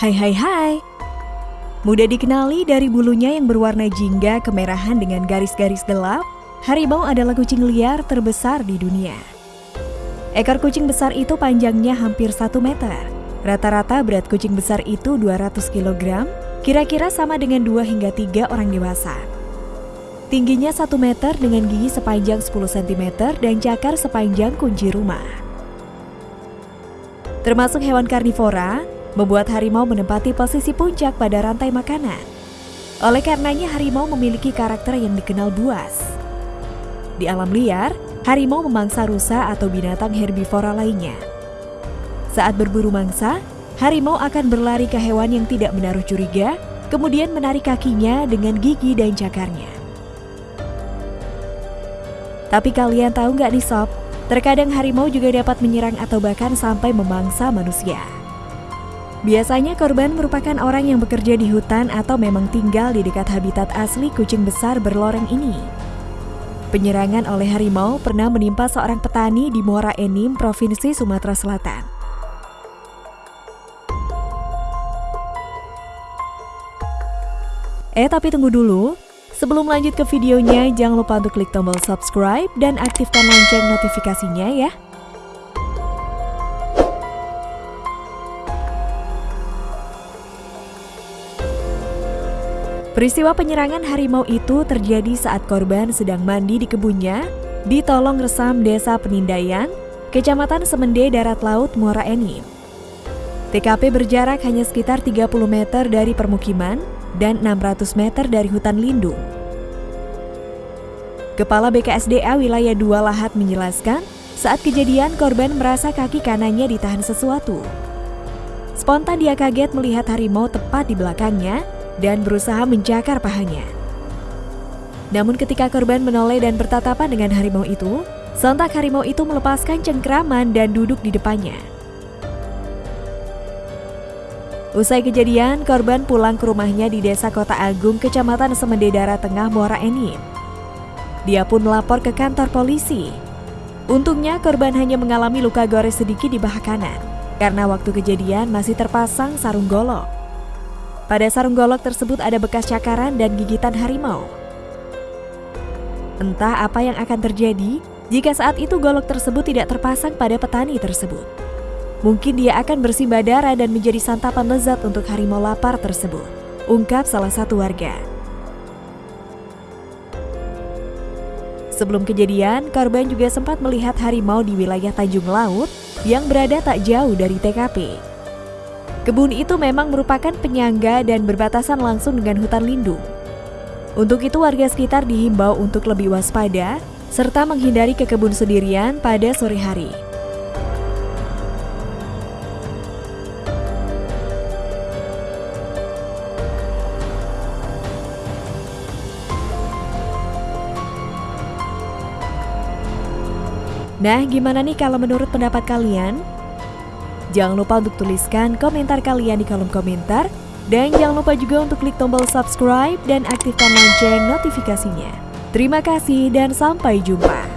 Hai hai hai. Mudah dikenali dari bulunya yang berwarna jingga kemerahan dengan garis-garis gelap, harimau adalah kucing liar terbesar di dunia. Ekor kucing besar itu panjangnya hampir 1 meter. Rata-rata berat kucing besar itu 200 kg, kira-kira sama dengan 2 hingga 3 orang dewasa. Tingginya 1 meter dengan gigi sepanjang 10 cm dan cakar sepanjang kunci rumah. Termasuk hewan karnivora, membuat harimau menempati posisi puncak pada rantai makanan. Oleh karenanya harimau memiliki karakter yang dikenal buas. Di alam liar, harimau memangsa rusa atau binatang herbivora lainnya. Saat berburu mangsa, harimau akan berlari ke hewan yang tidak menaruh curiga, kemudian menarik kakinya dengan gigi dan cakarnya. Tapi kalian tahu nggak nih sob, terkadang harimau juga dapat menyerang atau bahkan sampai memangsa manusia. Biasanya korban merupakan orang yang bekerja di hutan atau memang tinggal di dekat habitat asli kucing besar berloreng ini. Penyerangan oleh harimau pernah menimpa seorang petani di Muara Enim, Provinsi Sumatera Selatan. Eh tapi tunggu dulu, sebelum lanjut ke videonya jangan lupa untuk klik tombol subscribe dan aktifkan lonceng notifikasinya ya. Peristiwa penyerangan harimau itu terjadi saat korban sedang mandi di kebunnya di Tolong Resam Desa Penindaian, Kecamatan Semende Darat Laut Muara Enim. TKP berjarak hanya sekitar 30 meter dari permukiman dan 600 meter dari hutan lindung. Kepala BKSDA wilayah 2 Lahat menjelaskan, saat kejadian korban merasa kaki kanannya ditahan sesuatu. Spontan dia kaget melihat harimau tepat di belakangnya dan berusaha mencakar pahanya. Namun ketika korban menoleh dan bertatapan dengan harimau itu, sontak harimau itu melepaskan cengkraman dan duduk di depannya. Usai kejadian, korban pulang ke rumahnya di Desa Kota Agung, Kecamatan Semendedara Tengah, Muara Enim. Dia pun melapor ke kantor polisi. Untungnya korban hanya mengalami luka gores sedikit di paha kanan, karena waktu kejadian masih terpasang sarung golok. Pada sarung golok tersebut ada bekas cakaran dan gigitan harimau. Entah apa yang akan terjadi jika saat itu golok tersebut tidak terpasang pada petani tersebut. Mungkin dia akan bersimbah darah dan menjadi santapan lezat untuk harimau lapar tersebut, ungkap salah satu warga. Sebelum kejadian, korban juga sempat melihat harimau di wilayah Tanjung Laut yang berada tak jauh dari TKP. Kebun itu memang merupakan penyangga dan berbatasan langsung dengan hutan lindung. Untuk itu warga sekitar dihimbau untuk lebih waspada serta menghindari ke kebun sendirian pada sore hari. Nah, gimana nih kalau menurut pendapat kalian? Jangan lupa untuk tuliskan komentar kalian di kolom komentar. Dan jangan lupa juga untuk klik tombol subscribe dan aktifkan lonceng notifikasinya. Terima kasih dan sampai jumpa.